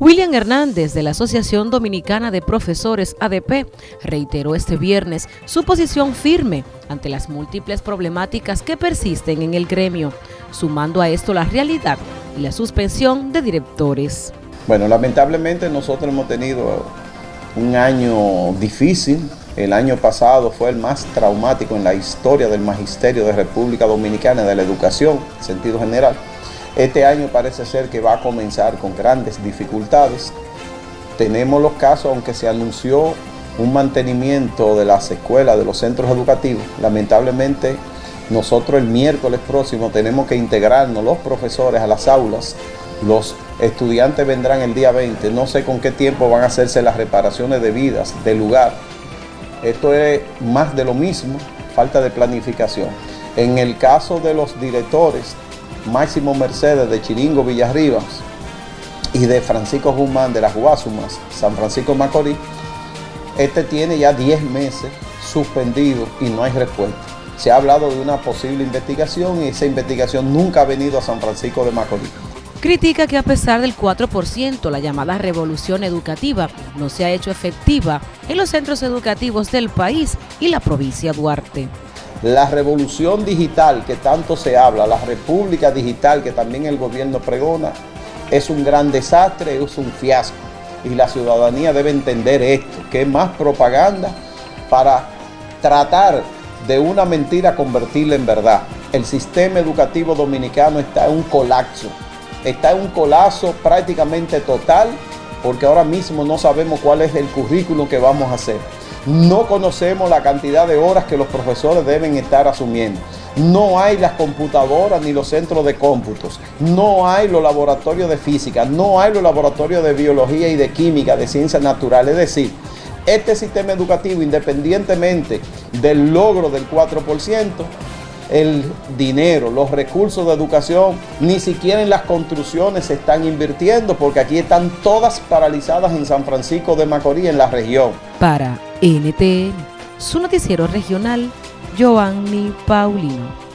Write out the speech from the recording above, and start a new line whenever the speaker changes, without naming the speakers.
William Hernández de la Asociación Dominicana de Profesores ADP reiteró este viernes su posición firme ante las múltiples problemáticas que persisten en el gremio, sumando a esto la realidad y la suspensión de directores.
Bueno, lamentablemente nosotros hemos tenido un año difícil. El año pasado fue el más traumático en la historia del Magisterio de República Dominicana de la Educación, en sentido general. Este año parece ser que va a comenzar con grandes dificultades. Tenemos los casos, aunque se anunció un mantenimiento de las escuelas, de los centros educativos, lamentablemente nosotros el miércoles próximo tenemos que integrarnos los profesores a las aulas, los estudiantes vendrán el día 20, no sé con qué tiempo van a hacerse las reparaciones debidas del lugar. Esto es más de lo mismo, falta de planificación. En el caso de los directores, Máximo Mercedes de Chiringo Villarribas y de Francisco Guzmán de las Guasumas, San Francisco Macorís, este tiene ya 10 meses suspendido y no hay respuesta. Se ha hablado de una posible investigación y esa investigación nunca ha venido a San Francisco de Macorís.
Critica que a pesar del 4%, la llamada revolución educativa no se ha hecho efectiva en los centros educativos del país y la provincia Duarte.
La revolución digital que tanto se habla, la república digital que también el gobierno pregona, es un gran desastre, es un fiasco. Y la ciudadanía debe entender esto, que es más propaganda para tratar de una mentira convertirla en verdad. El sistema educativo dominicano está en un colapso, está en un colapso prácticamente total, porque ahora mismo no sabemos cuál es el currículo que vamos a hacer. No conocemos la cantidad de horas que los profesores deben estar asumiendo. No hay las computadoras ni los centros de cómputos. No hay los laboratorios de física. No hay los laboratorios de biología y de química, de ciencias naturales. Es decir, este sistema educativo, independientemente del logro del 4%, el dinero, los recursos de educación, ni siquiera en las construcciones se están invirtiendo porque aquí están todas paralizadas en San Francisco de Macorís, en la región.
Para NTN, su noticiero regional, Giovanni Paulino.